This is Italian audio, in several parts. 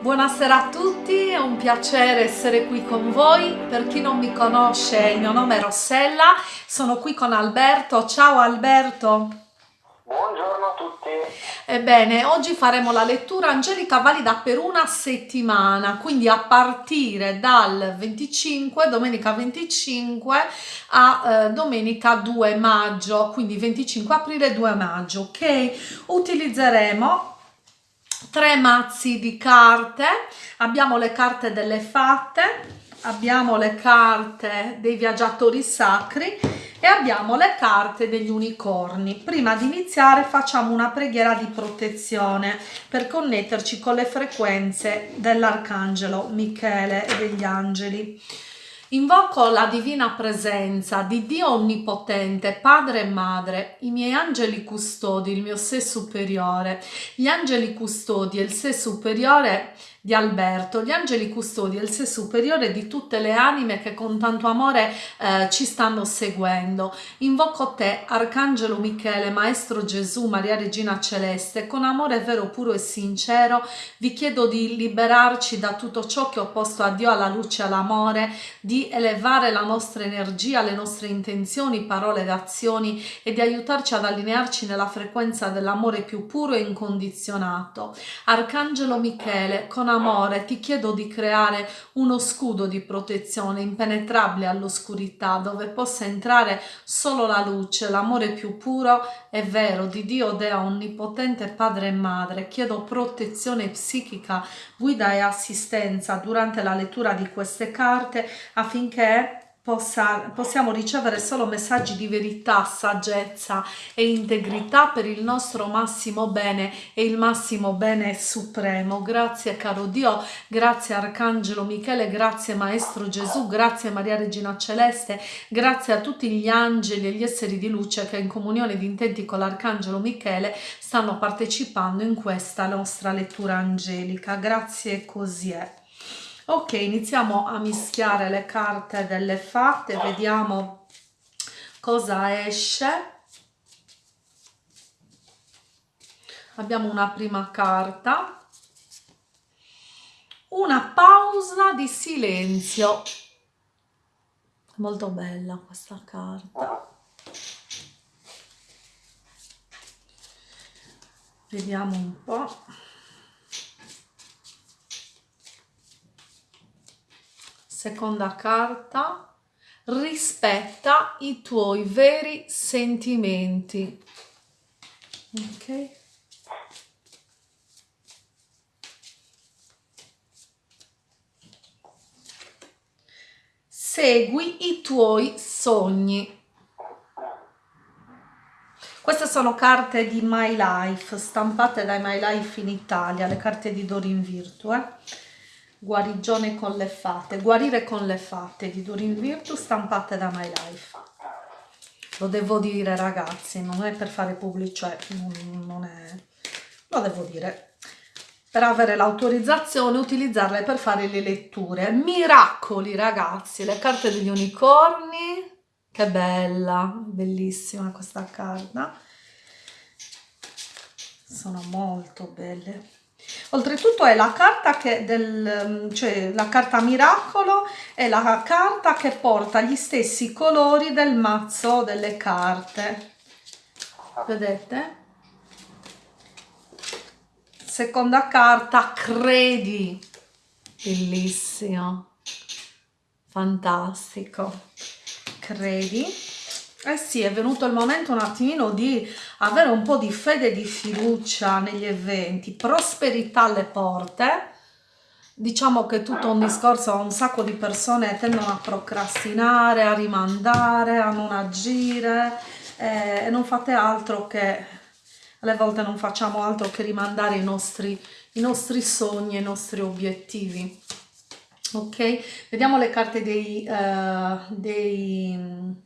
Buonasera a tutti, è un piacere essere qui con voi. Per chi non mi conosce, il mio nome è Rossella, sono qui con Alberto. Ciao Alberto. Buongiorno a tutti. Ebbene, oggi faremo la lettura angelica valida per una settimana, quindi a partire dal 25, domenica 25 a eh, domenica 2 maggio, quindi 25 aprile 2 maggio, ok? Utilizzeremo tre mazzi di carte, abbiamo le carte delle fatte, abbiamo le carte dei viaggiatori sacri e abbiamo le carte degli unicorni. Prima di iniziare facciamo una preghiera di protezione per connetterci con le frequenze dell'arcangelo Michele e degli angeli. Invoco la divina presenza di Dio Onnipotente, Padre e Madre, i miei angeli custodi, il mio sé superiore, gli angeli custodi e il sé superiore di Alberto, gli angeli custodi e il sé superiore di tutte le anime che con tanto amore eh, ci stanno seguendo. Invoco te, Arcangelo Michele, Maestro Gesù, Maria Regina Celeste, con amore vero, puro e sincero, vi chiedo di liberarci da tutto ciò che ho posto a Dio, alla luce all'amore, di elevare la nostra energia, le nostre intenzioni, parole ed azioni e di aiutarci ad allinearci nella frequenza dell'amore più puro e incondizionato. Arcangelo Michele, con amore ti chiedo di creare uno scudo di protezione impenetrabile all'oscurità dove possa entrare solo la luce, l'amore più puro e vero di Dio Dea Onnipotente Padre e Madre. Chiedo protezione psichica, guida e assistenza durante la lettura di queste carte affinché possa, possiamo ricevere solo messaggi di verità, saggezza e integrità per il nostro massimo bene e il massimo bene supremo. Grazie caro Dio, grazie Arcangelo Michele, grazie Maestro Gesù, grazie Maria Regina Celeste, grazie a tutti gli angeli e gli esseri di luce che in comunione di intenti con l'Arcangelo Michele stanno partecipando in questa nostra lettura angelica. Grazie così è. Ok, iniziamo a mischiare le carte delle fatte, vediamo cosa esce. Abbiamo una prima carta, una pausa di silenzio. Molto bella questa carta. Vediamo un po'. Seconda carta, rispetta i tuoi veri sentimenti. Ok? Segui i tuoi sogni. Queste sono carte di My Life, stampate dai My Life in Italia, le carte di Dorin Virtue. Eh? Guarigione con le fate, guarire con le fate di Durin Virtu stampate da My Life. Lo devo dire ragazzi, non è per fare pubblico, cioè non è... lo devo dire. Per avere l'autorizzazione utilizzarle per fare le letture. Miracoli ragazzi, le carte degli unicorni. Che bella, bellissima questa carta. Sono molto belle. Oltretutto è la carta che del, cioè la carta miracolo è la carta che porta gli stessi colori del mazzo delle carte. Vedete? Seconda carta, credi. Bellissimo. Fantastico. Credi eh sì, è venuto il momento un attimino di avere un po' di fede e di fiducia negli eventi, prosperità alle porte. Diciamo che tutto un discorso, un sacco di persone tendono a procrastinare, a rimandare, a non agire eh, e non fate altro che, alle volte non facciamo altro che rimandare i nostri, i nostri sogni, i nostri obiettivi. Ok? Vediamo le carte dei... Uh, dei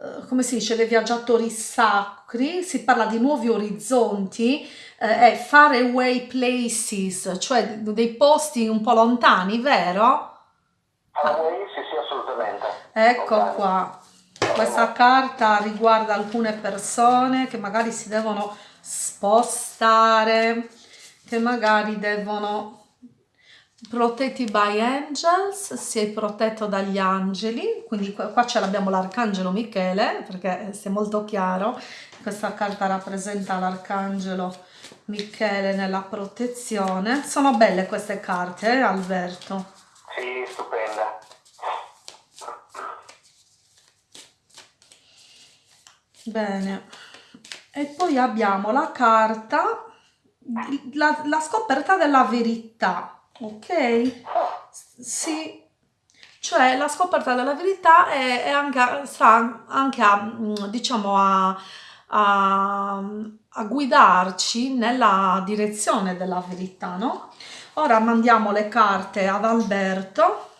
eh, come si dice, dei viaggiatori sacri, si parla di nuovi orizzonti, eh, è far away places, cioè dei posti un po' lontani, vero? Far away, sì, sì, assolutamente. Ecco lontani. qua, questa carta riguarda alcune persone che magari si devono spostare, che magari devono protetti by angels, sei protetto dagli angeli, quindi qua, ce l'abbiamo l'arcangelo Michele, perché è molto chiaro, questa carta rappresenta l'arcangelo Michele nella protezione. Sono belle queste carte, eh, Alberto? Sì, stupenda. Bene. E poi abbiamo la carta, la, la scoperta della verità, ok? Sì, cioè la scoperta della verità è, è anche, sta anche a, diciamo, a, a, a guidarci nella direzione della verità, no? Ora mandiamo le carte ad Alberto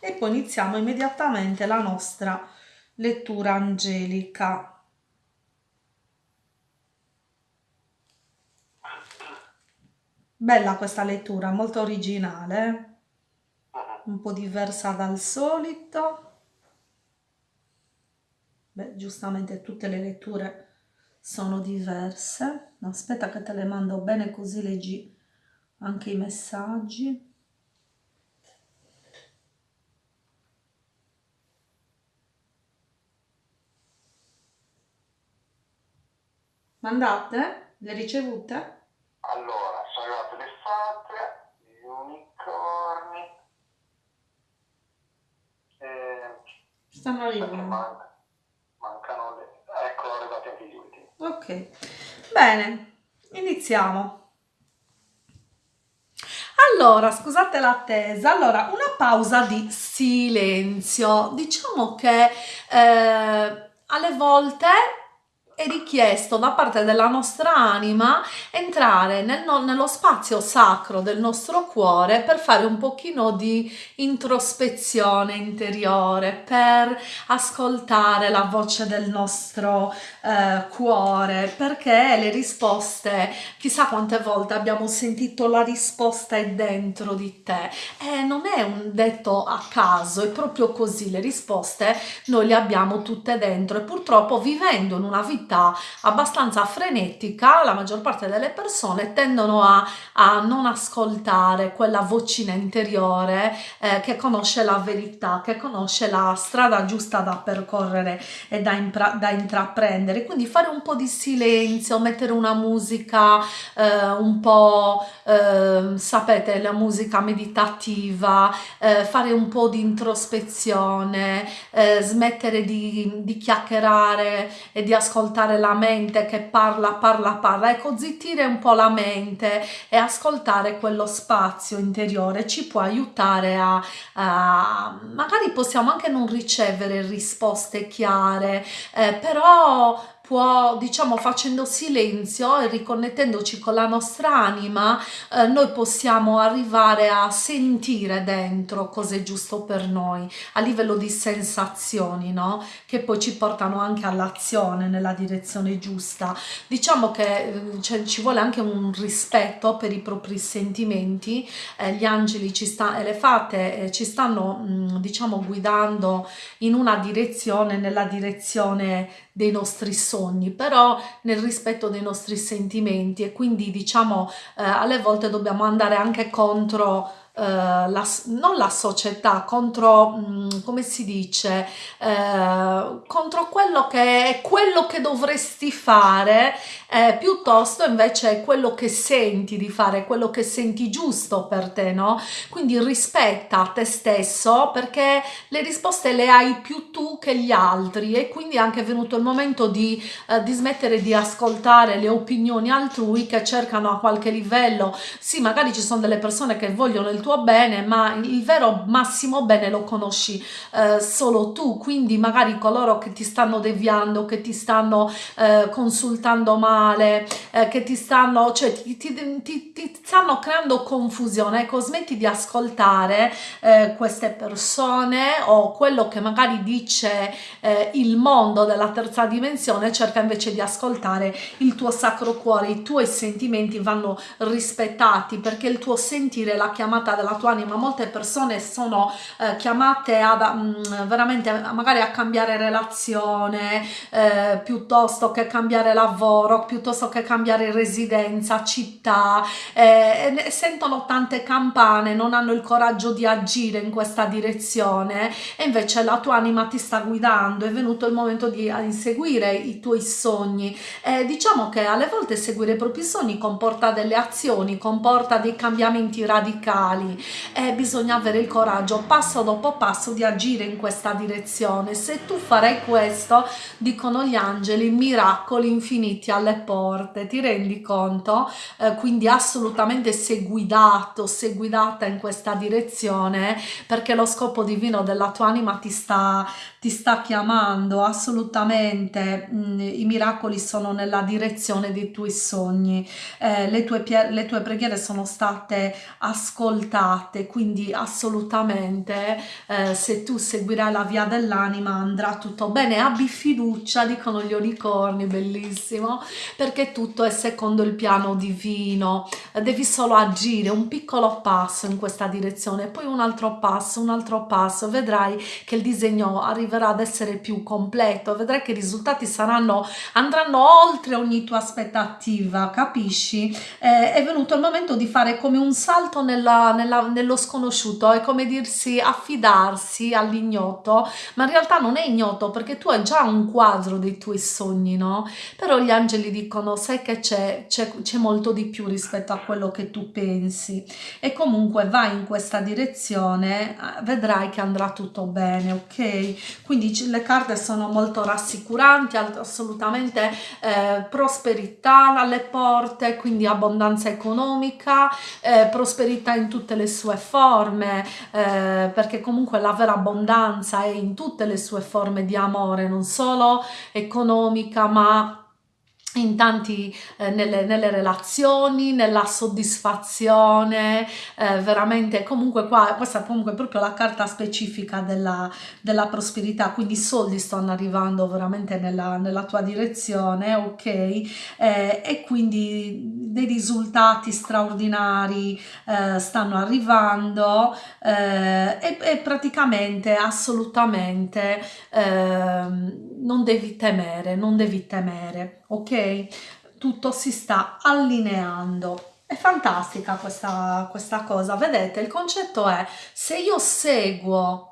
e poi iniziamo immediatamente la nostra lettura angelica. Bella questa lettura, molto originale, un po' diversa dal solito. Beh, giustamente tutte le letture sono diverse. Aspetta che te le mando bene così leggi anche i messaggi. Mandate? Le ricevute? Allora, sono arrivate le fate, gli unicorni. Eh, Stanno arrivando. Man mancano le... Ecco, arrivati anche gli ultimi. Ok, bene, iniziamo. Allora, scusate l'attesa, allora una pausa di silenzio. Diciamo che eh, alle volte è richiesto da parte della nostra anima entrare nel, nello spazio sacro del nostro cuore per fare un pochino di introspezione interiore, per ascoltare la voce del nostro eh, cuore, perché le risposte, chissà quante volte abbiamo sentito la risposta è dentro di te. E non è un detto a caso, è proprio così, le risposte noi le abbiamo tutte dentro e purtroppo vivendo in una vita vita abbastanza frenetica, la maggior parte delle persone tendono a, a non ascoltare quella vocina interiore eh, che conosce la verità, che conosce la strada giusta da percorrere e da, da intraprendere. Quindi fare un po' di silenzio, mettere una musica eh, un po', eh, sapete, la musica meditativa, eh, fare un po' di introspezione, eh, smettere di, di chiacchierare e di ascoltare ascoltare la mente che parla, parla, parla, ecco zittire un po' la mente e ascoltare quello spazio interiore ci può aiutare a, a magari possiamo anche non ricevere risposte chiare, eh, però può, diciamo, facendo silenzio e riconnettendoci con la nostra anima, eh, noi possiamo arrivare a sentire dentro cosa è giusto per noi, a livello di sensazioni, no? Che poi ci portano anche all'azione nella direzione giusta. Diciamo che eh, ci vuole anche un rispetto per i propri sentimenti, eh, gli angeli ci sta, e le fate eh, ci stanno, mh, mm, diciamo, guidando in una direzione, nella direzione dei nostri sogni, però nel rispetto dei nostri sentimenti e quindi diciamo eh, alle volte dobbiamo andare anche contro la, non la società, contro, mh, mm, come si dice, eh, contro quello che è quello che dovresti fare, eh, piuttosto invece quello che senti di fare, quello che senti giusto per te, no? Quindi rispetta te stesso perché le risposte le hai più tu che gli altri e quindi è anche venuto il momento di, eh, di smettere di ascoltare le opinioni altrui che cercano a qualche livello, sì magari ci sono delle persone che vogliono il tuo bene, ma il vero massimo bene lo conosci eh, solo tu, quindi magari coloro che ti stanno deviando, che ti stanno eh, consultando male, eh, che ti stanno, cioè ti, ti, ti, ti, stanno creando confusione, ecco smetti di ascoltare eh, queste persone o quello che magari dice eh, il mondo della terza dimensione, cerca invece di ascoltare il tuo sacro cuore, i tuoi sentimenti vanno rispettati perché il tuo sentire la chiamata della tua anima. Molte persone sono eh, chiamate mm, veramente magari a cambiare relazione eh, piuttosto che cambiare lavoro piuttosto che cambiare residenza, città, eh, sentono tante campane, non hanno il coraggio di agire in questa direzione e invece la tua anima ti sta guidando, è venuto il momento di inseguire i tuoi sogni. Eh, diciamo che alle volte seguire i propri sogni comporta delle azioni, comporta dei cambiamenti radicali e bisogna avere il coraggio passo dopo passo di agire in questa direzione. Se tu farai questo, dicono gli angeli, miracoli infiniti alle porte, ti rendi conto? Eh, quindi assolutamente sei guidato, sei guidata in questa direzione perché lo scopo divino della tua anima ti sta, ti sta chiamando assolutamente, mm, i miracoli sono nella direzione dei tuoi sogni, eh, le, tue, le tue preghiere sono state ascoltate, quindi assolutamente eh, se tu seguirai la via dell'anima andrà tutto bene, abbi fiducia, dicono gli unicorni, bellissimo, perché tutto è secondo il piano divino, devi solo agire un piccolo passo in questa direzione, poi un altro passo, un altro passo, vedrai che il disegno arriverà ad essere più completo, vedrai che i risultati saranno, andranno oltre ogni tua aspettativa, capisci? Eh, è venuto il momento di fare come un salto nella, nella, nello sconosciuto, è come dirsi affidarsi all'ignoto, ma in realtà non è ignoto perché tu hai già un quadro dei tuoi sogni, no? Però gli angeli dicono, sai che c'è, c'è molto di più rispetto a quello che tu pensi e comunque vai in questa direzione, eh, vedrai che andrà tutto bene, ok? Quindi le carte sono molto rassicuranti, assolutamente eh, prosperità alle porte, quindi abbondanza economica, eh, prosperità in tutte le sue forme, eh, perché comunque la vera abbondanza è in tutte le sue forme di amore, non solo economica ma in tanti eh, nelle, nelle, relazioni, nella soddisfazione, eh, veramente comunque qua, questa è comunque proprio la carta specifica della, della prosperità, quindi i soldi stanno arrivando veramente nella, nella tua direzione, ok? Eh, e quindi dei risultati straordinari eh, stanno arrivando eh, e, e, praticamente assolutamente ehm, non devi temere, non devi temere, ok? Tutto si sta allineando. È fantastica questa, questa cosa, vedete? Il concetto è se io seguo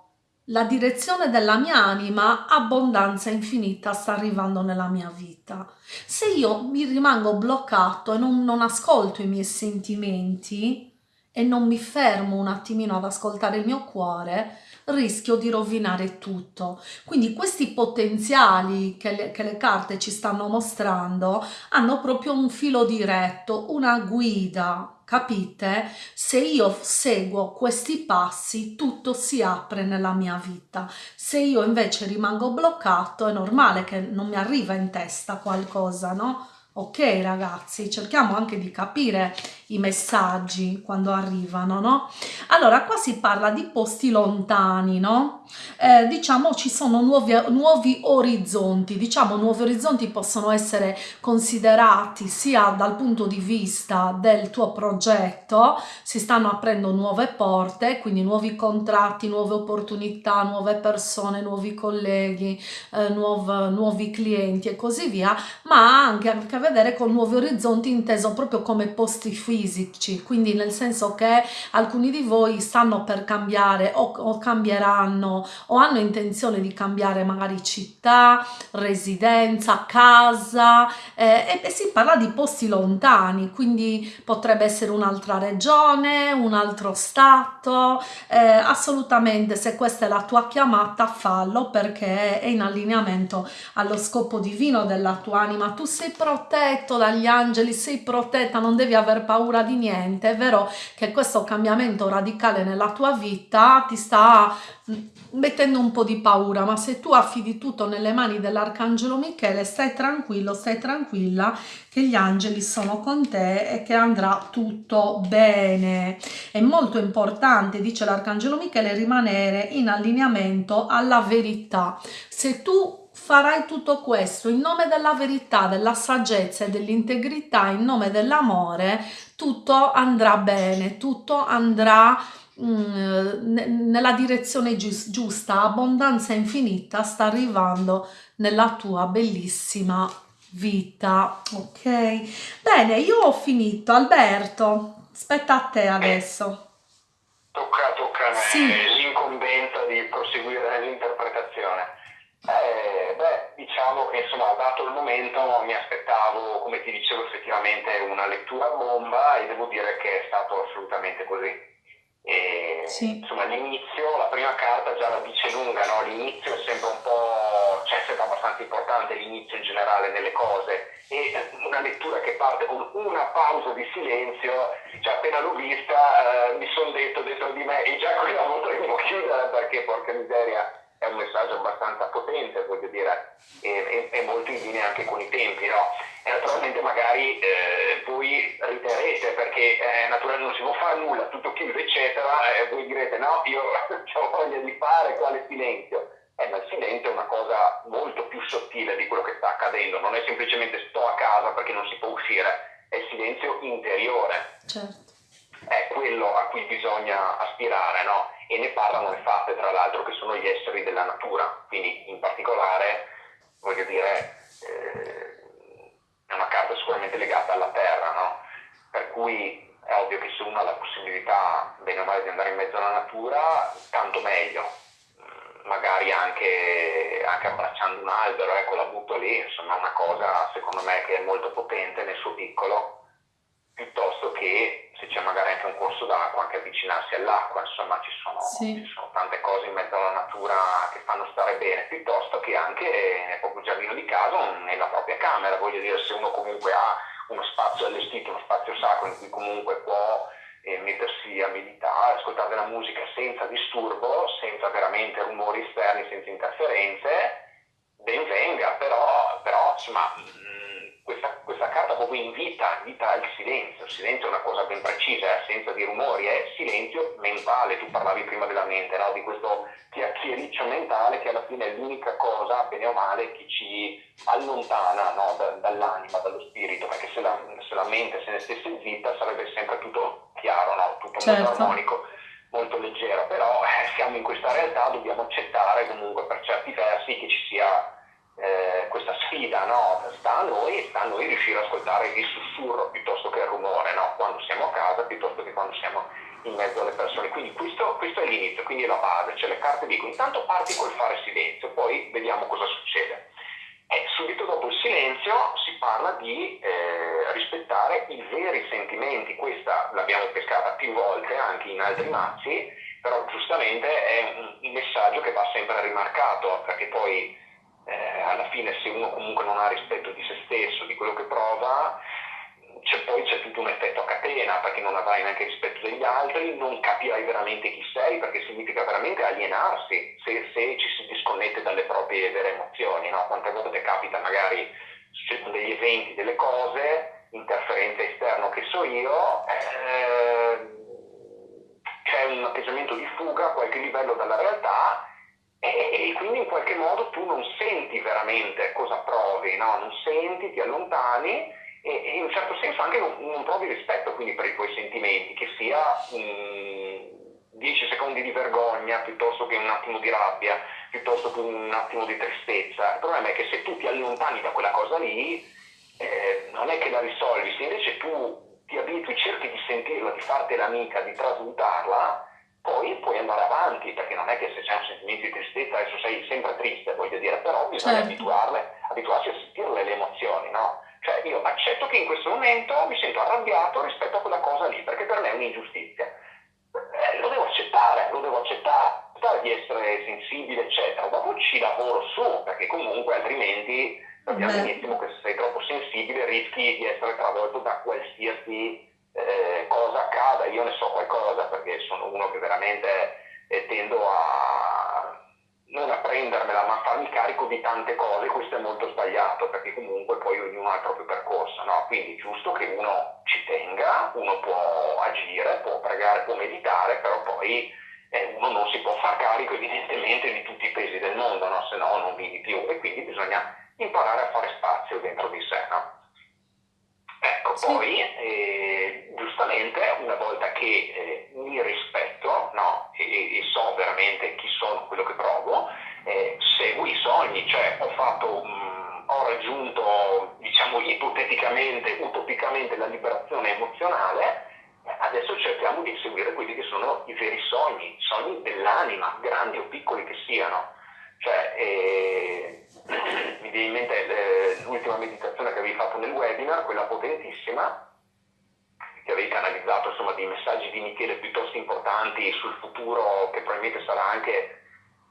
la direzione della mia anima, abbondanza infinita sta arrivando nella mia vita. Se io mi rimango bloccato e non, non ascolto i miei sentimenti e non mi fermo un attimino ad ascoltare il mio cuore, rischio di rovinare tutto. Quindi questi potenziali che le, che le carte ci stanno mostrando hanno proprio un filo diretto, una guida, capite? Se io seguo questi passi tutto si apre nella mia vita. Se io invece rimango bloccato è normale che non mi arriva in testa qualcosa, no? Ok ragazzi, cerchiamo anche di capire i messaggi quando arrivano, no? Allora, qua si parla di posti lontani, no? Eh, diciamo ci sono nuovi, nuovi orizzonti, diciamo nuovi orizzonti possono essere considerati sia dal punto di vista del tuo progetto, si stanno aprendo nuove porte, quindi nuovi contratti, nuove opportunità, nuove persone, nuovi colleghi, eh, nuov, nuovi clienti e così via, ma anche a che vedere con nuovi orizzonti inteso proprio come posti fisici, quindi nel senso che alcuni di voi stanno per cambiare o, o cambieranno o hanno intenzione di cambiare magari città, residenza, casa eh, e si parla di posti lontani, quindi potrebbe essere un'altra regione, un altro stato, eh, assolutamente se questa è la tua chiamata fallo perché è in allineamento allo scopo divino della tua anima, tu sei protetto dagli angeli, sei protetta, non devi aver paura di niente, è vero che questo cambiamento radicale nella tua vita ti sta mettendo un po' di paura, ma se tu affidi tutto nelle mani dell'Arcangelo Michele, stai tranquillo, stai tranquilla che gli angeli sono con te e che andrà tutto bene. È molto importante, dice l'Arcangelo Michele, rimanere in allineamento alla verità. Se tu farai tutto questo in nome della verità, della saggezza e dell'integrità, in nome dell'amore, tutto andrà bene, tutto andrà Mm, nella direzione giusta, abbondanza infinita sta arrivando nella tua bellissima vita. Ok, bene, io ho finito. Alberto, aspetta a te adesso. Tocca, tocca a me Sì, l'incombenza di proseguire nell'interpretazione. Eh, beh, diciamo che insomma, dato il momento, mi aspettavo, come ti dicevo, effettivamente una lettura bomba e devo dire che è stato assolutamente così. E, sì, insomma, l'inizio, la prima carta già la dice lunga, no? L'inizio è sempre un po', cioè è sempre abbastanza importante l'inizio in generale nelle cose e eh, una lettura che parte con una pausa di silenzio, cioè appena l'ho vista eh, mi sono detto dentro di me e già qui la potremmo chiudere perché porca miseria è un messaggio abbastanza potente, voglio dire, e, e- e molto in linea anche con i tempi, no? E naturalmente magari eh, voi riterrete perché eh, naturalmente non si può fare nulla, tutto chiuso eccetera, e voi direte no, io ho voglia di fare quale silenzio. Eh, ma il silenzio è una cosa molto più sottile di quello che sta accadendo, non è semplicemente sto a casa perché non si può uscire, è il silenzio interiore certo. È quello a cui bisogna aspirare, no? E ne parlano le fatte, tra l'altro, che sono gli esseri della natura, quindi in particolare, voglio dire, eh, è una carta sicuramente legata alla terra, no? Per cui è ovvio che se uno ha la possibilità, bene o male, di andare in mezzo alla natura, tanto meglio. Mm, Magari anche, anche abbracciando un albero, ecco, la butto lì, insomma, è una cosa secondo me che è molto potente nel suo piccolo piuttosto che se c'è magari anche un corso d'acqua, anche avvicinarsi all'acqua, insomma ci sono, Sì, ci sono tante cose in mezzo alla natura che fanno stare bene, piuttosto che anche nel proprio giardino di casa o nella propria camera, voglio dire se uno comunque ha uno spazio allestito, uno spazio sacro in cui comunque può eh, mettersi a meditare, ascoltare della musica senza disturbo, senza veramente rumori esterni, senza interferenze, ben venga, però, però insomma, questa, questa carta proprio invita, invita al silenzio. Il silenzio è una cosa ben precisa, è assenza di rumori, è silenzio mentale. Tu parlavi prima della mente, no? di questo chiacchiericcio mentale che alla fine è l'unica cosa, bene o male, che ci allontana no? da- dall'anima, dallo spirito, perché se la, se la mente se ne stesse zitta sarebbe sempre tutto chiaro, no? tutto molto certo, armonico molto leggero, però eh, siamo in questa realtà, dobbiamo accettare comunque per certi versi che ci sia eh, questa sfida, no? Sta a noi, sta a noi riuscire ad ascoltare il sussurro piuttosto che il rumore, no? Quando siamo a casa piuttosto che quando siamo in mezzo alle persone. Quindi questo, questo è l'inizio, quindi è la base, cioè le carte dicono intanto parti col fare silenzio, poi vediamo cosa succede. E subito dopo il silenzio si parla di eh, rispettare i veri sentimenti, questa l'abbiamo pescata più volte anche in altri mazzi, però giustamente è un, un messaggio che va sempre rimarcato, perché poi alla fine se uno comunque non ha rispetto di se stesso, di quello che prova, c'è, poi c'è tutto un effetto a catena perché non avrai neanche rispetto degli altri, non capirai veramente chi sei perché significa veramente alienarsi se, se ci si disconnette dalle proprie vere emozioni. No? Quante volte capita magari succedono degli eventi, delle cose, interferenze esterno che so io, eh, c'è un atteggiamento di fuga a qualche livello dalla realtà e, e quindi in qualche modo tu non senti veramente cosa provi, no? non senti, ti allontani e, e in un certo senso anche non, non provi rispetto quindi per i tuoi sentimenti, che sia mm, 10 secondi di vergogna piuttosto che un attimo di rabbia, piuttosto che un attimo di tristezza. Il problema è che se tu ti allontani da quella cosa lì, eh, non è che la risolvi, se invece tu ti abitui, cerchi di sentirla, di fartela amica, di trasmutarla, poi puoi andare avanti, perché non è che se c'è un sentimento di tristezza adesso sei sempre triste, voglio dire, però bisogna certo, abituarle, abituarsi a sentirle le emozioni, no? Cioè io accetto che in questo momento mi sento arrabbiato rispetto a quella cosa lì, perché per me è un'ingiustizia. Eh, lo devo accettare, lo devo accettare, accettare di essere sensibile, eccetera. Dopo ci lavoro su, perché comunque altrimenti sappiamo beh, benissimo che se sei troppo sensibile rischi di essere travolto da qualsiasi eh, cosa accada. Io ne so qualcosa perché sono uno che veramente eh, tendo a non a prendermela, ma a farmi carico di tante cose, questo è molto sbagliato perché comunque poi ognuno ha il proprio percorso, no? Quindi è giusto che uno ci tenga, uno può agire, può pregare, può meditare, però poi eh, uno non si può far carico evidentemente di tutti i pesi del mondo, no? se no non vivi più e quindi bisogna imparare a fare spazio dentro di sé. No? Poi eh, giustamente una volta che eh, mi rispetto no, e, e so veramente chi sono, quello che provo, eh, seguo i sogni, cioè ho fatto, mh, ho raggiunto diciamo ipoteticamente, utopicamente la liberazione emozionale, adesso cerchiamo di seguire quelli che sono i veri sogni, sogni dell'anima, grandi o piccoli che siano. Cioè, eh, mi viene in mente eh, l'ultima meditazione che avevi fatto nel webinar, quella potentissima, che avevi canalizzato insomma, dei messaggi di Michele piuttosto importanti sul futuro che probabilmente sarà anche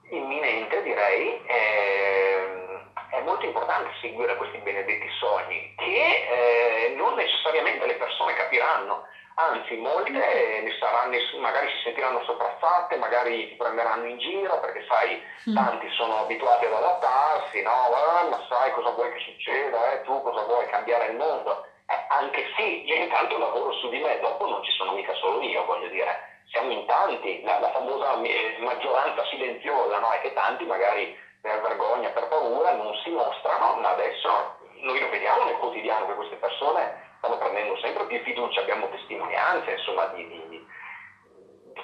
imminente, direi. Eh, è molto importante seguire questi benedetti sogni che eh, non necessariamente le persone capiranno anzi molte ne saranno, magari si sentiranno sopraffatte, magari ti prenderanno in giro perché sai, mm. tanti sono abituati ad adattarsi, no? Ma sai cosa vuoi che succeda, eh? tu cosa vuoi cambiare il mondo? Eh, anche sì, io intanto lavoro su di me, dopo non ci sono mica solo io, voglio dire, siamo in tanti, la, la famosa eh, maggioranza silenziosa, no? È che tanti magari per vergogna, per paura non si mostrano, ma adesso noi lo vediamo nel quotidiano che queste persone stanno prendendo sempre più fiducia, abbiamo testimonianze insomma, di, di, di,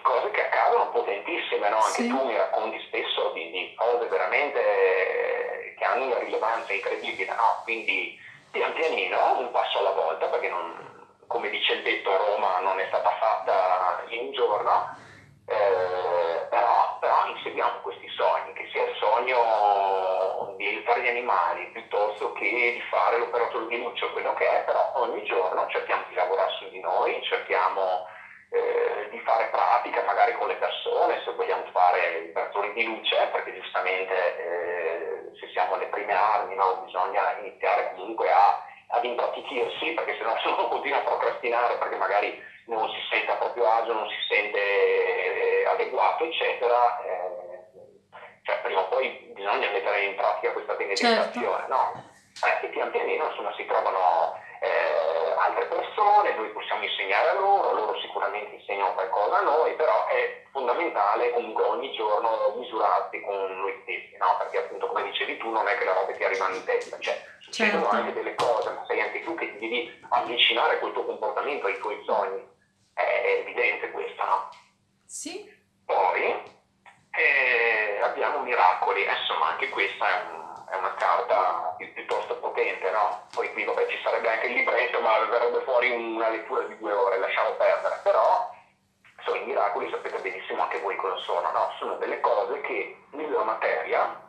cose che accadono potentissime, no? anche sì. tu mi racconti spesso di, di, cose veramente che hanno una rilevanza incredibile, no? quindi pian pianino, un passo alla volta, perché non, come dice il detto Roma non è stata fatta in un giorno, eh, però, però inseguiamo questi sogni, che sia il sogno di aiutare gli animali piuttosto che di fare l'operatore di luce quello che è, però ogni giorno cerchiamo di lavorare su di noi, cerchiamo eh, di fare pratica magari con le persone, se vogliamo fare operatori di luce, perché giustamente eh, se siamo alle prime armi no, bisogna iniziare comunque a, ad impratichirsi, perché se no uno continua a procrastinare perché magari non si sente a proprio agio, non si sente eh, adeguato, eccetera, eh, cioè prima o poi bisogna mettere in pratica questa benedicazione, certo. no? Eh, e pian pianino insomma si trovano eh, altre persone, noi possiamo insegnare a loro, loro sicuramente insegnano qualcosa a noi, però è fondamentale comunque ogni giorno misurarsi con noi stessi, no? Perché appunto come dicevi tu non è che le robe ti arrivano in testa, cioè succedono certo. anche delle cose, ma sei anche tu che ti devi avvicinare col tuo comportamento ai tuoi sogni è evidente questo, no? Sì. Poi eh, abbiamo miracoli, insomma anche questa è, un, è una carta pi- piuttosto potente, no? Poi qui vabbè ci sarebbe anche il libretto, ma verrebbe fuori una lettura di due ore, lasciamo perdere, però sono i miracoli, sapete benissimo anche voi cosa sono, no? Sono delle cose che nella materia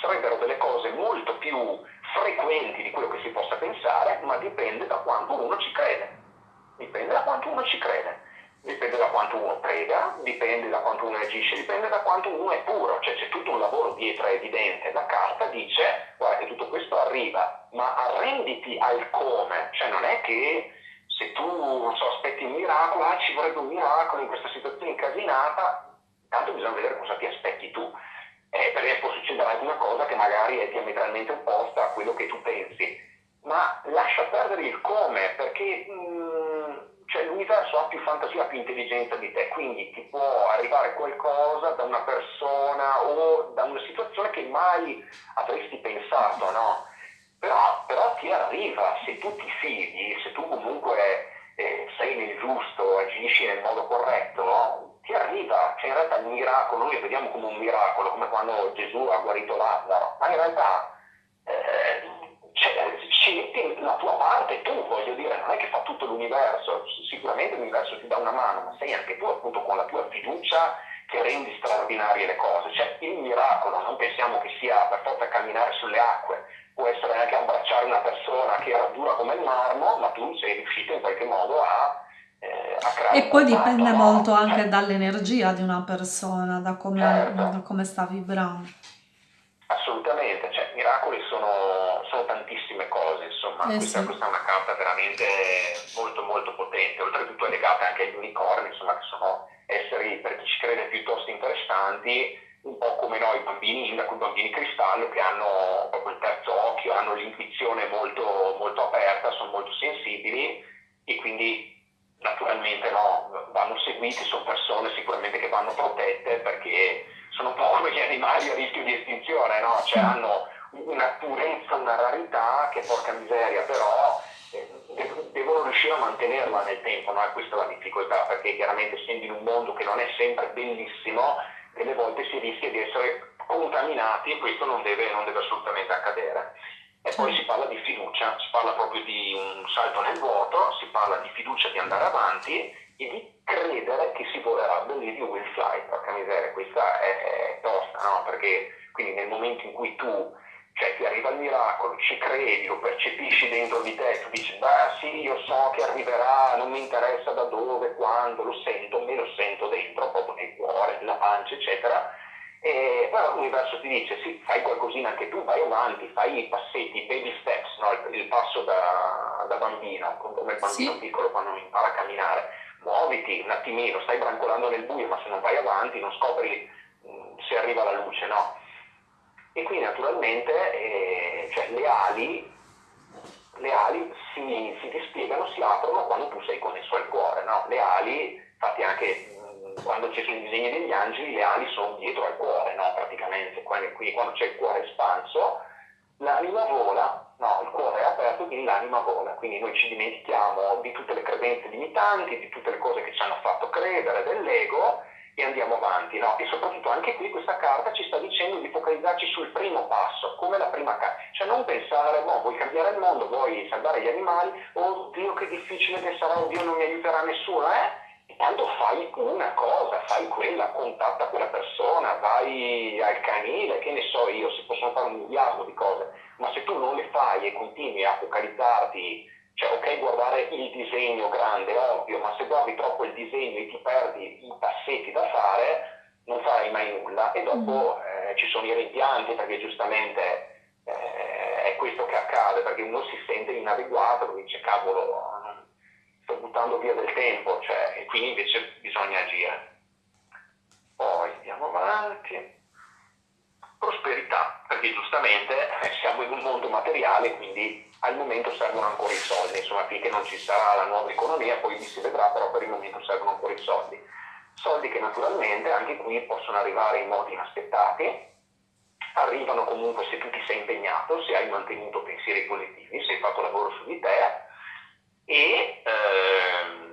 sarebbero delle cose molto più frequenti di quello che si possa pensare, ma dipende da quanto uno ci crede dipende da quanto uno ci crede, dipende da quanto uno prega, dipende da quanto uno agisce, dipende da quanto uno è puro, cioè c'è tutto un lavoro dietro evidente. La carta dice, guarda che tutto questo arriva, ma arrenditi al come, cioè non è che se tu non so, aspetti un miracolo, ah, ci vorrebbe un miracolo in questa situazione incasinata, tanto bisogna vedere cosa ti aspetti tu. Eh, perché può succedere anche una cosa che magari è diametralmente opposta a quello che tu pensi, ma lascia perdere il come, perché mm, cioè l'universo ha più fantasia, più intelligenza di te, quindi ti può arrivare qualcosa da una persona o da una situazione che mai avresti pensato, no? Però, però ti arriva, se tu ti fidi, se tu comunque eh, sei nel giusto, agisci nel modo corretto, no? ti arriva, cioè in realtà il miracolo, noi lo vediamo come un miracolo, come quando Gesù ha guarito Lazzaro, ma in realtà eh, metti la tua parte tu, voglio dire, non è che fa tutto l'universo, sicuramente l'universo ti dà una mano, ma sei anche tu appunto con la tua fiducia che rendi straordinarie le cose. Cioè il miracolo, non pensiamo che sia per forza camminare sulle acque, può essere anche abbracciare una persona che era dura come il marmo, ma tu sei riuscito in qualche modo a eh, e poi dipende molto anche cioè, dall'energia di una persona, da come, certo. da come sta vibrando. Assolutamente, cioè miracoli sono, sono tantissime cose, insomma, eh questa, sì. questa, è una carta veramente molto molto potente, oltretutto è legata anche agli unicorni, insomma, che sono esseri per chi ci crede piuttosto interessanti, un po' come noi bambini indaco, i bambini cristallo che hanno proprio il terzo occhio, hanno l'intuizione molto, molto aperta, sono molto sensibili e quindi naturalmente no, vanno seguiti, sono persone sicuramente che vanno protette perché sono un po' come gli animali a rischio di estinzione, no? Cioè hanno una purezza, una rarità che porca miseria, però eh, devono riuscire a mantenerla nel tempo, no? E questa è la difficoltà, perché chiaramente essendo in un mondo che non è sempre bellissimo, delle volte si rischia di essere contaminati e questo non deve, non deve assolutamente accadere. E poi si parla di fiducia, si parla proprio di un salto nel vuoto, si parla di fiducia di andare avanti e di credere che si volerà. You will fly, porca miseria, questa è, è tosta, no? Perché quindi nel momento in cui tu cioè ti arriva il miracolo, ci credi, lo percepisci dentro di te, tu dici, beh sì, io so che arriverà, non mi interessa da dove, quando, lo sento, me lo sento dentro, proprio nel cuore, nella pancia, eccetera, e però l'universo ti dice, sì, fai qualcosina anche tu, vai avanti, fai i passetti, i baby steps, no? il, il, passo da, da, bambino, come il bambino sì. piccolo quando impara a camminare, muoviti un attimino, stai brancolando nel buio, ma se non vai avanti non scopri mm, se arriva la luce, no? e qui naturalmente eh, cioè, le ali, le ali si, si, dispiegano, si aprono quando tu sei connesso al cuore, no? le ali, infatti anche mh, quando ci sono i disegni degli angeli, le ali sono dietro al cuore, no? praticamente, quindi, qui quando c'è il cuore espanso, l'anima vola, no, il cuore è aperto, quindi l'anima vola, quindi noi ci dimentichiamo di tutte le credenze limitanti, di tutte le cose che ci hanno fatto credere, dell'ego, e andiamo avanti. No? E soprattutto anche qui questa carta ci sta dicendo di focalizzarci sul primo passo, come la prima carta. Cioè non pensare, boh, vuoi cambiare il mondo, vuoi salvare gli animali, oh Dio che difficile che sarà, Dio non mi aiuterà nessuno, eh? Tanto fai una cosa, fai quella, contatta quella persona, vai al canile, che ne so io, si possono fare un miliardo di cose, ma se tu non le fai e continui a focalizzarti cioè, ok, guardare il disegno grande, ovvio, ma se guardi troppo il disegno e ti perdi i passetti da fare, non farai mai nulla. E dopo mm. eh, ci sono i rimpianti, perché giustamente eh, è questo che accade, perché uno si sente inadeguato, dice, cavolo, sto buttando via del tempo, cioè, e quindi invece bisogna agire. Poi andiamo avanti. Prosperità, perché giustamente eh, siamo in un mondo materiale, quindi al momento servono ancora i soldi, insomma finché non ci sarà la nuova economia poi si vedrà, però per il momento servono ancora i soldi. Soldi che naturalmente anche qui possono arrivare in modi inaspettati, arrivano comunque se tu ti sei impegnato, se hai mantenuto pensieri positivi, se hai fatto lavoro su di te e ehm,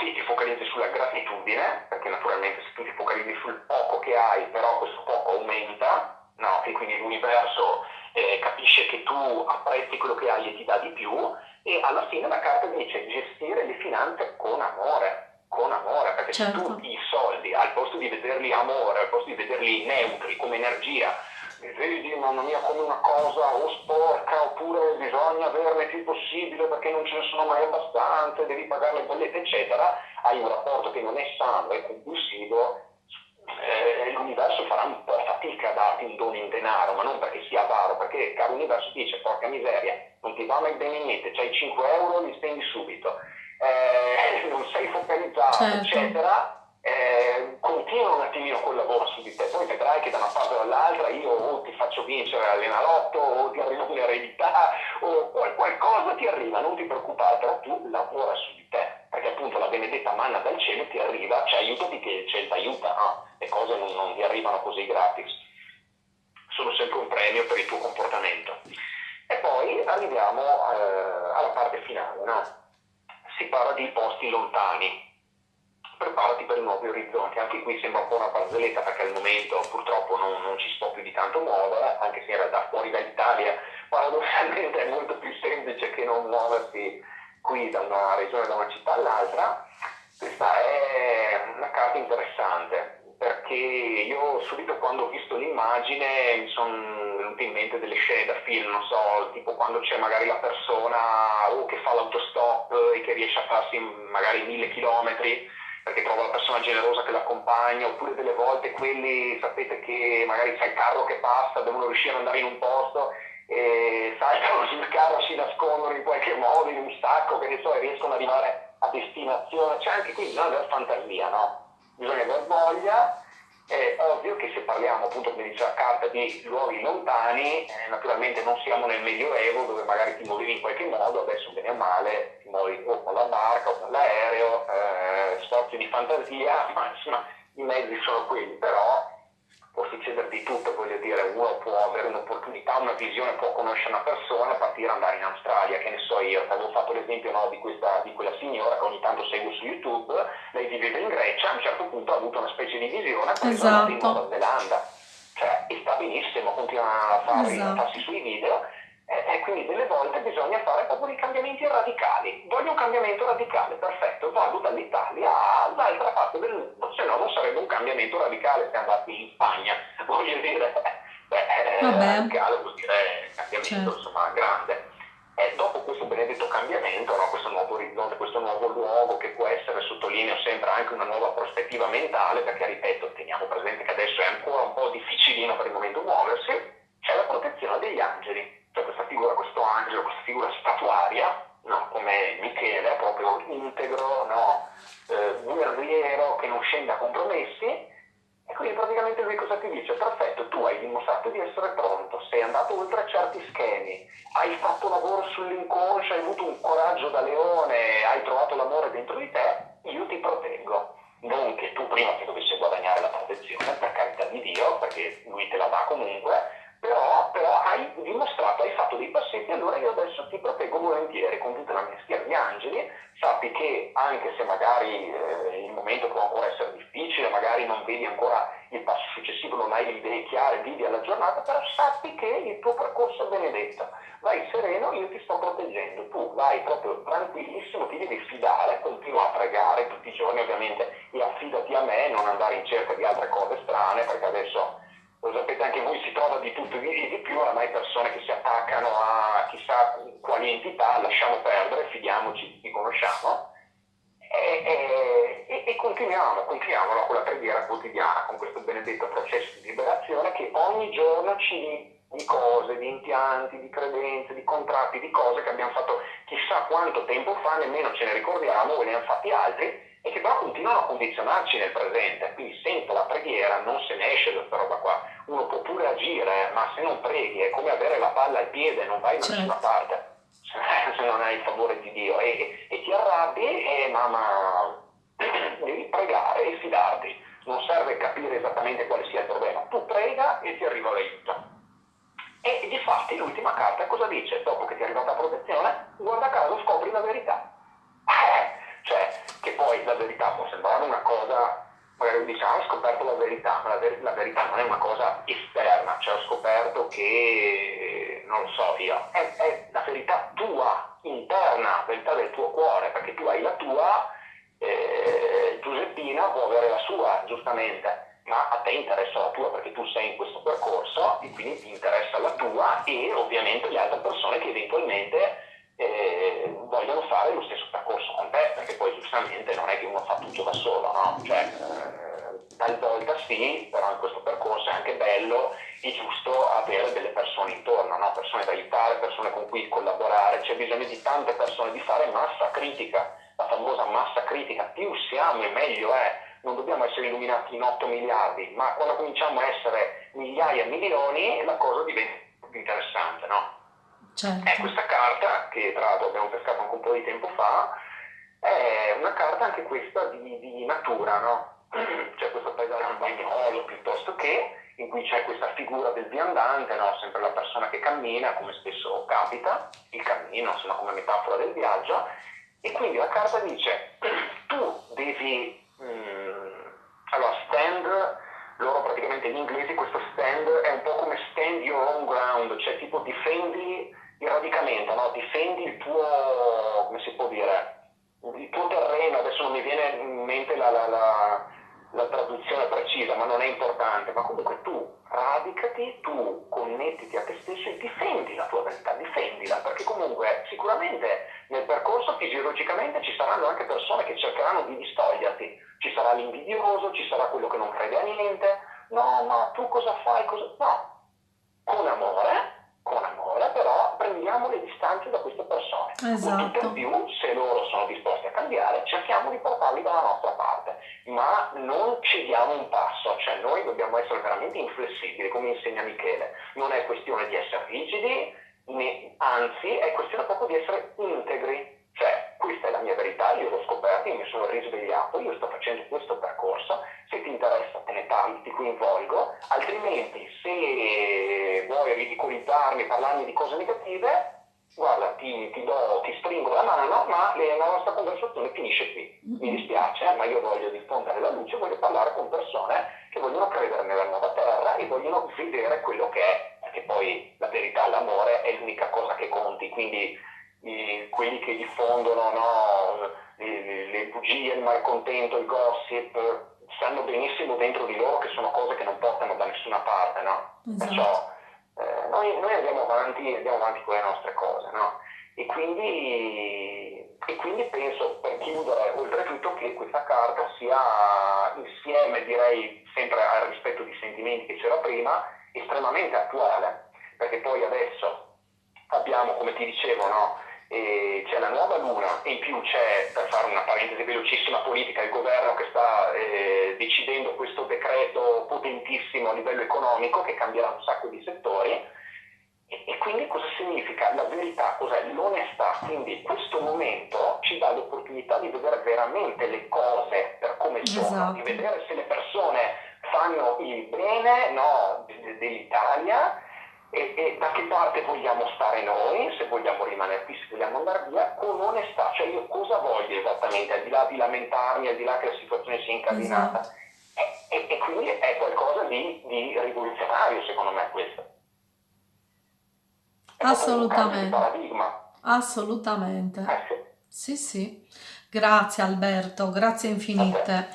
sì, ti focalizzi sulla gratitudine, perché naturalmente se tu ti focalizzi sul poco che hai, però questo poco aumenta, no? e quindi l'universo eh, capisce che tu apprezzi quello che hai e ti dà di più e alla fine la carta dice gestire le finanze con amore, con amore, perché certo. se tu i soldi al posto di vederli amore, al posto di vederli neutri come energia, vedi mamma mia come una cosa o sporca oppure bisogna averne più possibile perché non ce ne sono mai abbastanza, devi pagare le bollette eccetera, hai un rapporto che non è sano e compulsivo eh, l'universo farà un po' fatica a darti un dono in denaro, ma non perché sia avaro, perché caro universo dice porca miseria, non ti va mai bene niente, c'hai 5 euro, li spendi subito, eh, non sei focalizzato, certo. eccetera. Eh, continua un attimino col lavoro su di te, poi vedrai che da una parte o dall'altra io o ti faccio vincere all'enalotto o ti arriva un'eredità o qualcosa ti arriva, non ti preoccupare, però tu lavora manna dal cielo ti arriva, cioè aiutati che il cielo ti aiuta, no? Le cose non, non ti arrivano così gratis, sono sempre un premio per il tuo comportamento. E poi arriviamo eh, alla parte finale, no? Si parla di posti lontani, preparati per nuovi orizzonti. Anche qui sembra un po' una barzelletta perché al momento purtroppo non, non ci può più di tanto muovere, anche se in realtà fuori dall'Italia paradossalmente è molto più semplice che non muoversi qui da una regione, da una città all'altra, questa è una carta interessante perché io subito quando ho visto l'immagine mi sono venute in mente delle scene da film, non so, tipo quando c'è magari la persona o che fa l'autostop e che riesce a farsi magari mille chilometri perché trova la persona generosa che l'accompagna, oppure delle volte quelli, sapete che magari c'è il carro che passa, devono riuscire ad andare in un posto e saltano sul carro, si nascondono in qualche modo, in un sacco, che ne so, e riescono ad arrivare a destinazione. C'è anche qui bisogna avere fantasia, no? Bisogna avere voglia. È ovvio che se parliamo appunto, come dice carta, di luoghi lontani, eh, naturalmente non siamo nel Medioevo dove magari ti muovevi in qualche modo, adesso bene o male ti muovi o con la barca o con l'aereo, eh, sforzi di fantasia, ma insomma i mezzi sono quelli, però può succedere di tutto, voglio dire, uno può avere un'opportunità, una visione, può conoscere una persona, partire andare in Australia, che ne so io, avevo fatto l'esempio no, di, questa, di quella signora che ogni tanto seguo su YouTube, lei viveva in Grecia, a un certo punto ha avuto una specie di visione, poi esatto. è in Nuova Zelanda, cioè, e sta benissimo, continua a, fare, esatto. a farsi sui video, proprio dei cambiamenti radicali. Voglio un cambiamento radicale, perfetto, vado dall'Italia all'altra parte del mondo, se no non sarebbe un cambiamento radicale se andassi in Spagna, voglio dire, beh, radicale vuol dire cambiamento certo. insomma grande. E dopo questo benedetto cambiamento, no, questo nuovo orizzonte, questo nuovo luogo che può essere, sottolineo sempre, anche una nuova prospettiva mentale, perché ripeto, teniamo presente che adesso è ancora un po' difficilino per il momento muoversi, c'è la protezione degli angeli cioè questa figura, questo angelo, questa figura statuaria, no? come Michele, proprio integro, no? eh, guerriero che non scende a compromessi. E quindi praticamente lui cosa ti dice? Perfetto, tu hai dimostrato di essere pronto, sei andato oltre certi schemi, hai fatto lavoro sull'inconscio, hai avuto un coraggio da leone, hai trovato l'amore dentro di te, io ti proteggo. Non che tu prima ti dovessi guadagnare la protezione, per carità di Dio, perché lui te la dà comunque, però, però, hai dimostrato, hai fatto dei passetti, allora io adesso ti proteggo volentieri con tutta la mia schiera di angeli, sappi che anche se magari eh, il momento può ancora essere difficile, magari non vedi ancora il passo successivo, non hai le idee chiare, vivi alla giornata, però sappi che il tuo percorso è benedetto, vai sereno, io ti sto proteggendo, tu vai proprio tranquillissimo, ti devi fidare, fa, nemmeno ce ne ricordiamo, ve ne hanno fatti altri e che però continuano a condizionarci nel presente. Quindi sento la preghiera, non se ne esce da questa roba qua. Uno può pure agire, ma se non preghi è come avere la palla al piede, non vai da certo. nessuna parte se non hai il favore di Dio e, e ti arrabbi, e, ma, ma devi pregare e fidarti. Non serve capire esattamente quale sia il problema, tu prega e ti arriva l'aiuto. E di fatti l'ultima carta cosa dice? Dopo che ti è arrivata la protezione, guarda caso scopri la verità. Eh, cioè, che poi la verità può sembrare una cosa, magari diciamo, ho scoperto la verità, ma la, ver- la, verità non è una cosa esterna, cioè ho scoperto che, non so io, è, è la verità tua, interna, la verità del tuo cuore, perché tu hai la tua, eh, Giuseppina può avere la sua, giustamente ma a te interessa la tua perché tu sei in questo percorso e quindi ti interessa la tua e ovviamente le altre persone che eventualmente eh, vogliono fare lo stesso percorso con te, perché poi giustamente non è che uno fa tutto da solo, no? Cioè, eh, talvolta sì, però in questo percorso è anche bello e giusto avere delle persone intorno, no? persone da aiutare, persone con cui collaborare, c'è bisogno di tante persone, di fare massa critica, la famosa massa critica, più siamo e meglio è, non dobbiamo essere illuminati in 8 miliardi, ma quando cominciamo a essere migliaia, milioni, la cosa diventa più interessante, no? Certo. È questa carta, che tra l'altro abbiamo pescato anche un po' di tempo fa, è una carta anche questa di, di natura, no? C'è questo paesaggio bagnolo piuttosto che, in cui c'è questa figura del viandante, no? sempre la persona che cammina, come spesso capita, il cammino, insomma, come metafora del viaggio, e quindi la carta dice, tu devi Mm, allora, stand, loro praticamente in inglese questo stand è un po' come stand your own ground, cioè tipo difendi il radicamento, no? difendi il tuo, come si può dire, il tuo terreno, adesso non mi viene in mente la, la, la, la traduzione precisa, ma non è importante, ma comunque tu quindi diffondono no, le, le bugie, il malcontento, il gossip, sanno benissimo dentro di loro che sono cose che non portano da nessuna parte, no? Esatto. Perciò eh, noi, noi, andiamo, avanti, andiamo avanti con le nostre cose, no? E quindi, e quindi penso, per chiudere, oltretutto che questa carta sia insieme, direi, sempre al rispetto di sentimenti che c'era prima, estremamente attuale, perché poi adesso abbiamo, come ti dicevo, no? C'è la nuova luna e in più c'è, per fare una parentesi velocissima politica, il governo che sta eh, decidendo questo decreto potentissimo a livello economico che cambierà un sacco di settori. E, e quindi cosa significa? La verità cos'è? L'onestà. Quindi questo momento ci dà l'opportunità di vedere veramente le cose per come sono, esatto. di vedere se le persone fanno il bene no, dell'Italia e, e, da che parte vogliamo stare noi, se vogliamo rimanere qui, se vogliamo andare via, con onestà, cioè io cosa voglio esattamente, al di là di lamentarmi, al di là che la situazione sia incardinata. Esatto. E, e, quindi è qualcosa di, di, rivoluzionario secondo me questo. È Assolutamente. Assolutamente. Eh, sì. sì, sì. Grazie Alberto, grazie infinite.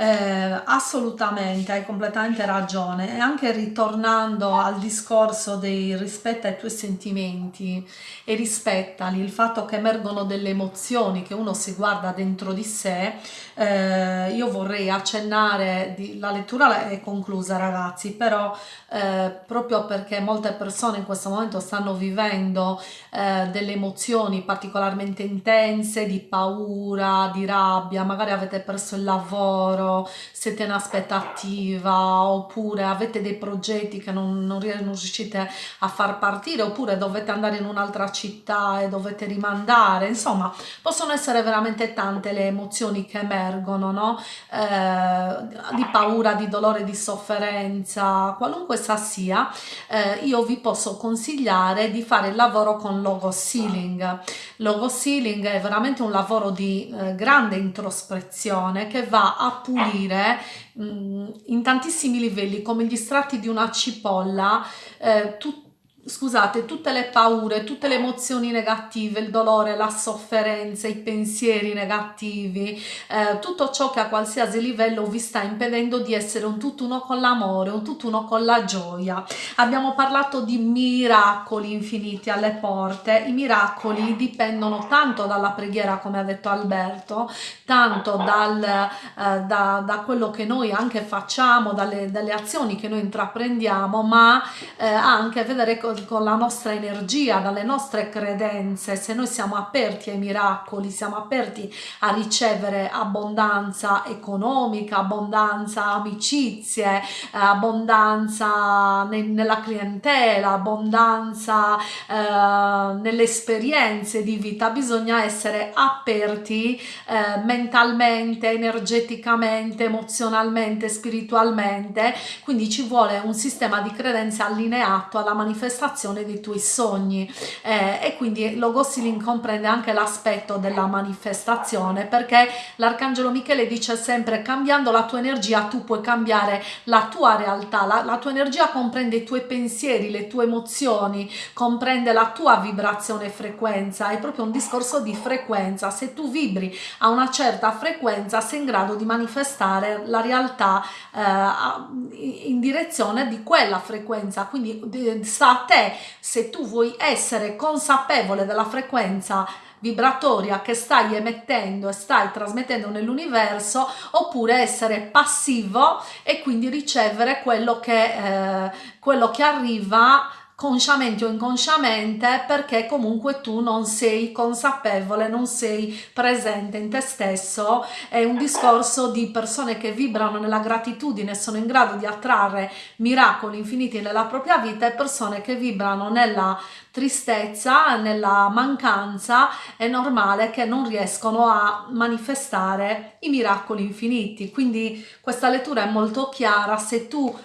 Eh, assolutamente, hai completamente ragione. E anche ritornando al discorso dei rispetta i tuoi sentimenti e rispettali, il fatto che emergono delle emozioni che uno si guarda dentro di sé, eh, io vorrei accennare, di, la lettura è conclusa ragazzi, però eh, proprio perché molte persone in questo momento stanno vivendo eh, delle emozioni particolarmente intense, di paura, di rabbia, magari avete perso il lavoro, siete in aspettativa oppure avete dei progetti che non, non, riuscite a far partire oppure dovete andare in un'altra città e dovete rimandare insomma possono essere veramente tante le emozioni che emergono no? eh, di paura di dolore di sofferenza qualunque essa sia eh, io vi posso consigliare di fare il lavoro con logo sealing logo sealing è veramente un lavoro di eh, grande introspezione che va a pulire mh, mm, in tantissimi livelli come gli strati di una cipolla eh, tut scusate, tutte le paure, tutte le emozioni negative, il dolore, la sofferenza, i pensieri negativi, eh, tutto ciò che a qualsiasi livello vi sta impedendo di essere un tutt'uno con l'amore, un tutt'uno con la gioia. Abbiamo parlato di miracoli infiniti alle porte, i miracoli dipendono tanto dalla preghiera, come ha detto Alberto, tanto dal, eh, da, da, quello che noi anche facciamo, dalle, dalle azioni che noi intraprendiamo, ma eh, anche vedere con la nostra energia, dalle nostre credenze, se noi siamo aperti ai miracoli, siamo aperti a ricevere abbondanza economica, abbondanza amicizie, abbondanza nella clientela, abbondanza eh, nelle esperienze di vita, bisogna essere aperti eh, mentalmente, energeticamente, emozionalmente, spiritualmente, quindi ci vuole un sistema di credenze allineato alla manifestazione manifestazione dei tuoi sogni. Eh, e quindi Logossilin comprende anche l'aspetto della manifestazione perché l'arcangelo Michele dice sempre cambiando la tua energia tu puoi cambiare la tua realtà, la, la tua energia comprende i tuoi pensieri, le tue emozioni, comprende la tua vibrazione e frequenza, è proprio un discorso di frequenza, se tu vibri a una certa frequenza sei in grado di manifestare la realtà eh, in direzione di quella frequenza, quindi sta a te se tu vuoi essere consapevole della frequenza vibratoria che stai emettendo e stai trasmettendo nell'universo oppure essere passivo e quindi ricevere quello che, eh, quello che arriva consciamente o inconsciamente perché comunque tu non sei consapevole, non sei presente in te stesso, è un discorso di persone che vibrano nella gratitudine, sono in grado di attrarre miracoli infiniti nella propria vita e persone che vibrano nella tristezza, nella mancanza, è normale che non riescono a manifestare i miracoli infiniti. Quindi questa lettura è molto chiara, se tu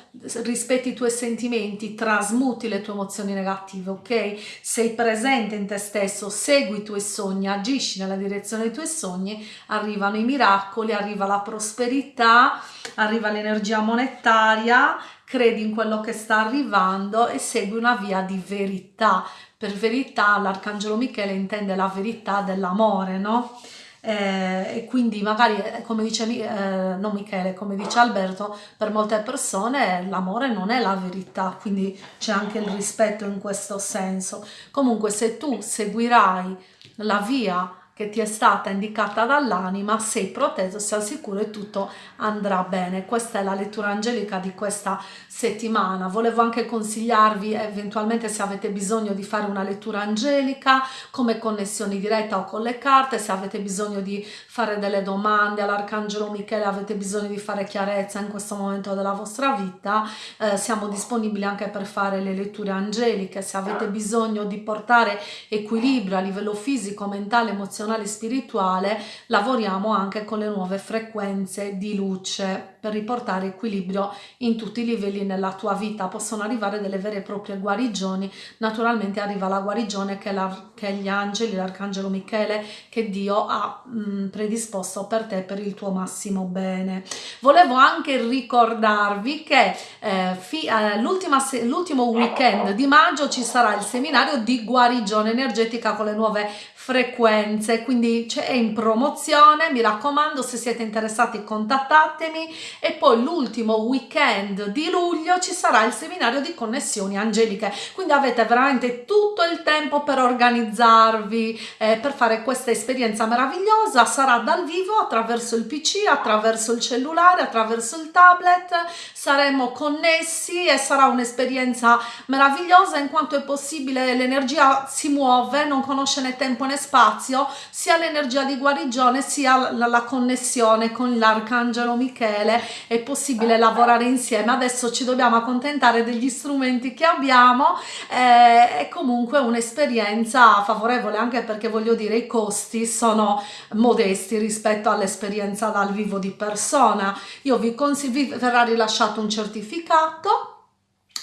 rispetti i tuoi sentimenti, trasmuti le tue emozioni negative, ok? Sei presente in te stesso, segui i tuoi sogni, agisci nella direzione dei tuoi sogni, arrivano i miracoli, arriva la prosperità, arriva l'energia monetaria, credi in quello che sta arrivando e segui una via di verità per verità l'arcangelo Michele intende la verità dell'amore, no? Eh, e quindi magari eh, come dice eh, non Michele come dice Alberto per molte persone l'amore non è la verità quindi c'è anche il rispetto in questo senso comunque se tu seguirai la via che ti è stata indicata dall'anima, sei proteso, sei al sicuro e tutto andrà bene. Questa è la lettura angelica di questa settimana. Volevo anche consigliarvi eventualmente se avete bisogno di fare una lettura angelica come connessioni diretta o con le carte, se avete bisogno di fare delle domande all'Arcangelo Michele, avete bisogno di fare chiarezza in questo momento della vostra vita, eh, siamo disponibili anche per fare le letture angeliche, se avete bisogno di portare equilibrio a livello fisico, mentale, emozionale, emozionale spirituale lavoriamo anche con le nuove frequenze di luce per riportare equilibrio in tutti i livelli nella tua vita. Possono arrivare delle vere e proprie guarigioni. Naturalmente arriva la guarigione che, la, che gli angeli l'arcangelo Michele che Dio ha mh, mm, predisposto per te per il tuo massimo bene. Volevo anche ricordarvi che eh, eh, l'ultimo weekend di maggio ci sarà il seminario di guarigione energetica con le nuove frequenze quindi è in promozione mi raccomando se siete interessati contattatemi e poi l'ultimo weekend di luglio ci sarà il seminario di connessioni angeliche. Quindi avete veramente tutto il tempo per organizzarvi eh, per fare questa esperienza meravigliosa. Sarà dal vivo attraverso il pc attraverso il cellulare attraverso il tablet. Saremo connessi e sarà un'esperienza meravigliosa in quanto è possibile l'energia si muove non conosce né tempo né spazio sia l'energia di guarigione sia la, la connessione con l'arcangelo Michele. È possibile lavorare insieme. Adesso ci dobbiamo accontentare degli strumenti che abbiamo eh, è comunque un'esperienza favorevole anche perché voglio dire i costi sono modesti rispetto all'esperienza dal vivo di persona. Io vi consiglio vi verrà rilasciato un certificato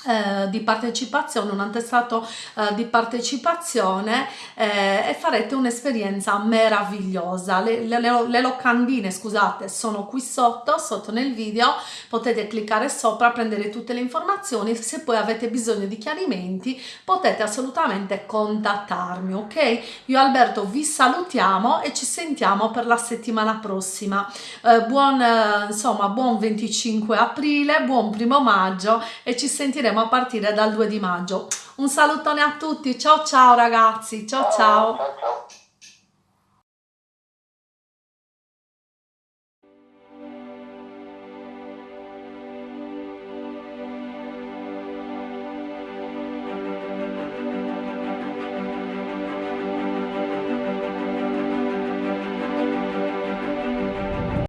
eh, di partecipazione, un attestato eh, di partecipazione eh, e farete un'esperienza meravigliosa. Le, le, le, locandine, scusate, sono qui sotto, sotto nel video, potete cliccare sopra, prendere tutte le informazioni, se poi avete bisogno di chiarimenti potete assolutamente contattarmi, ok? Io Alberto vi salutiamo e ci sentiamo per la settimana prossima. Eh, buon, eh, insomma, buon 25 aprile, buon primo maggio e ci sentiremo a partire dal 2 di maggio. Un salutone a tutti, ciao ciao ragazzi, ciao ciao! ciao, ciao.